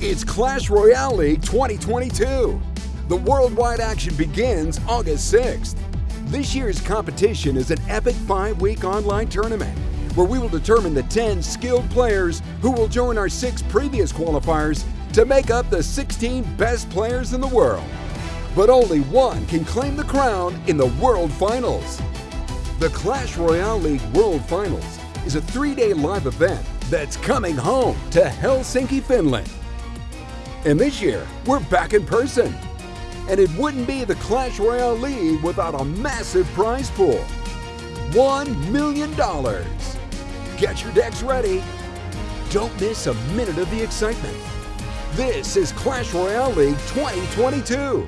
It's Clash Royale League 2022. The worldwide action begins August 6th. This year's competition is an epic five week online tournament where we will determine the 10 skilled players who will join our six previous qualifiers to make up the 16 best players in the world. But only one can claim the crown in the World Finals. The Clash Royale League World Finals is a three day live event that's coming home to Helsinki, Finland. And this year, we're back in person. And it wouldn't be the Clash Royale League without a massive prize pool $1 million. Get your decks ready. Don't miss a minute of the excitement. This is Clash Royale League 2022.